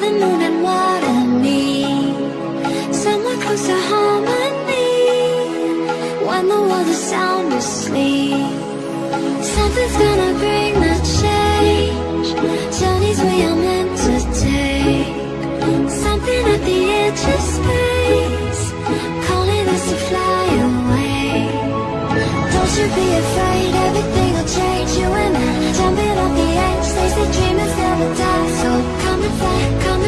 the moon and what I need Somewhere close harmony When the world is sound asleep. Something's gonna bring the change Journeys we are meant to take. Something at the edge of space Calling us to fly away. Don't you be afraid, everything'll change. You and I, jumping off the edge, they say dream Come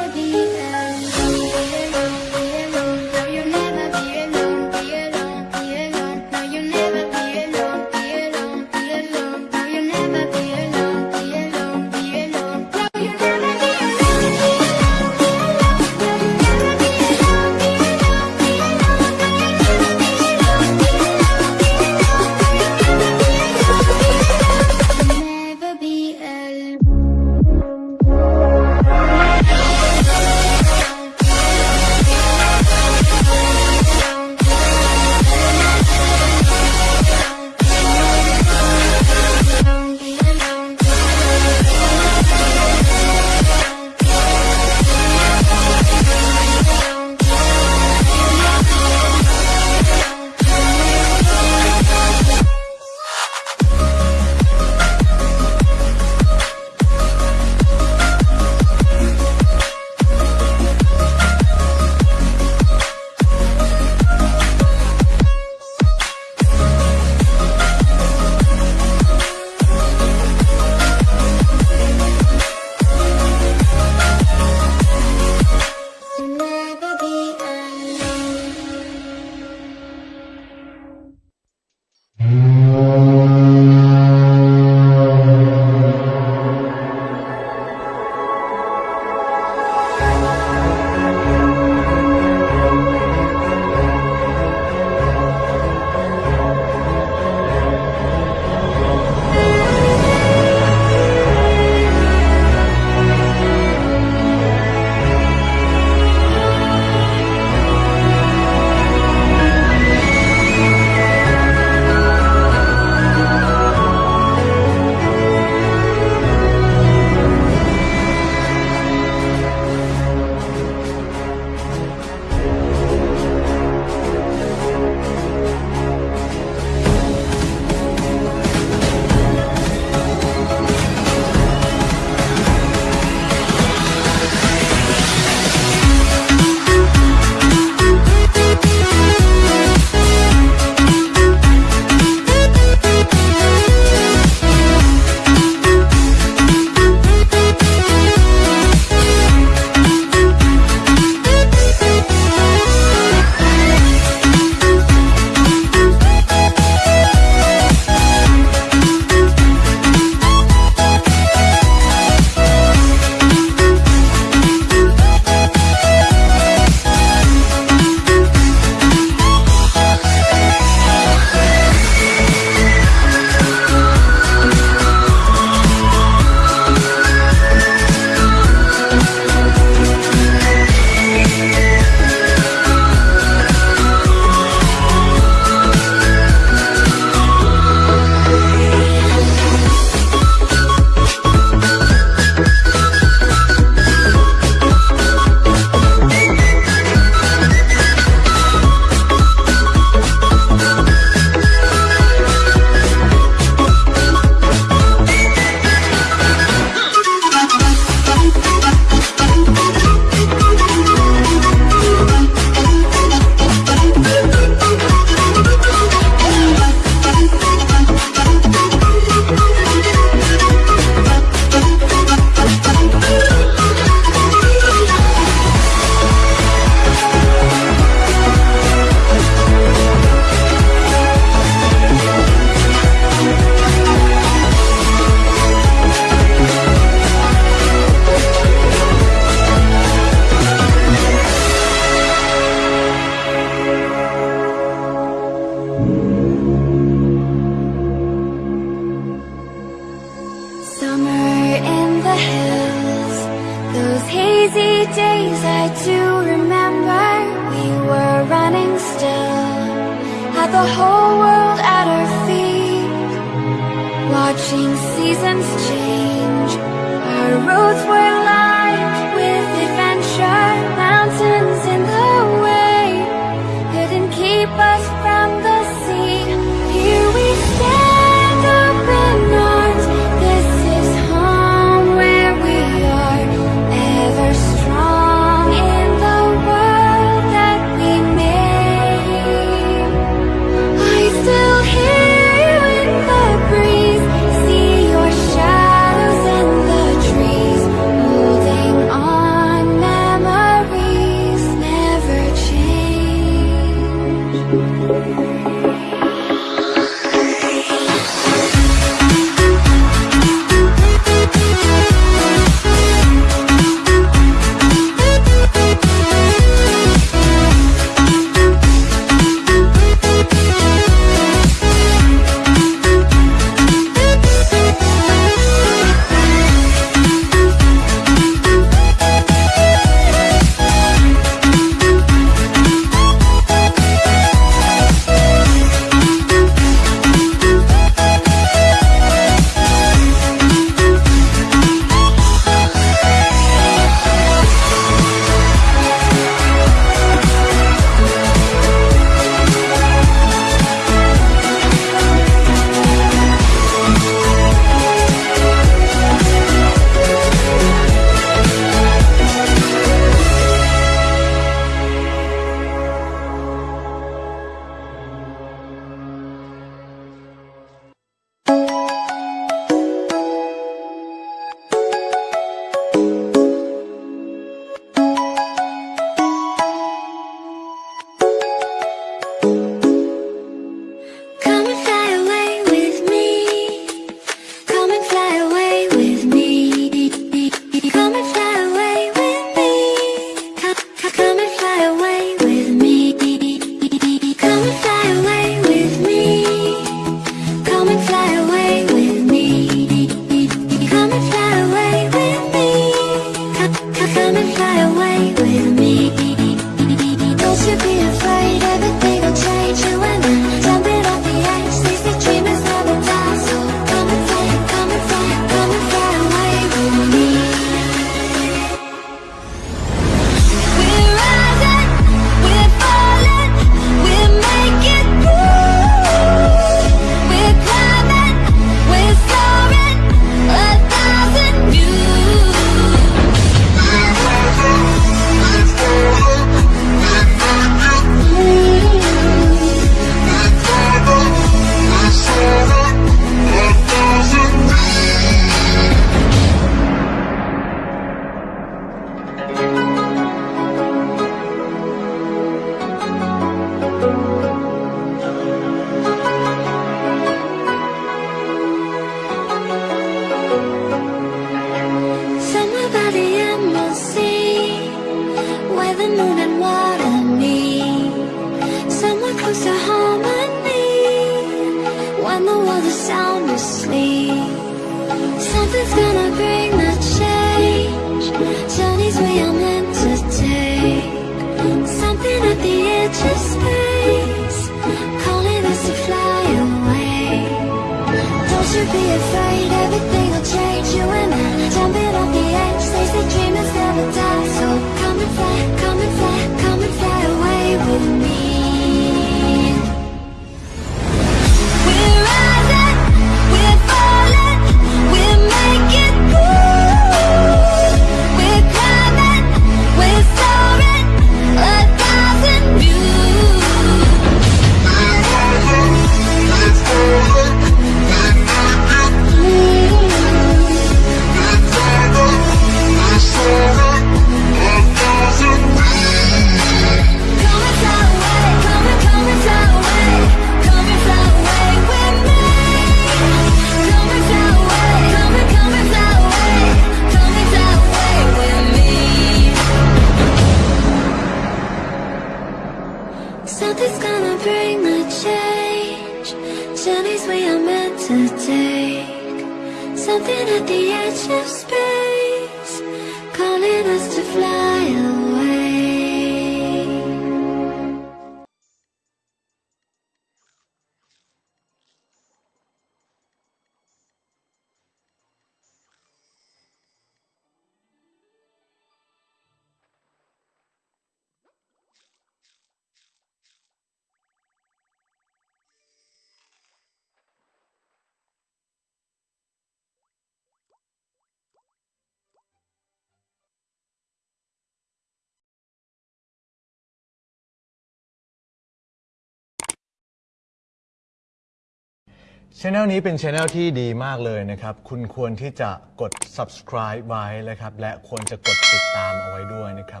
ช anel นี้เป็นช anel ที่ดีมากเลยนะครับ คุณควรที่จะกด subscribe ไว้นะครับ และควรจะกดติดตามเอาไว้ด้วยนะครั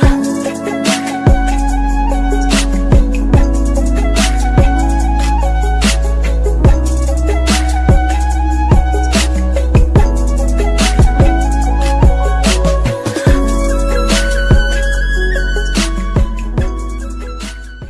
บ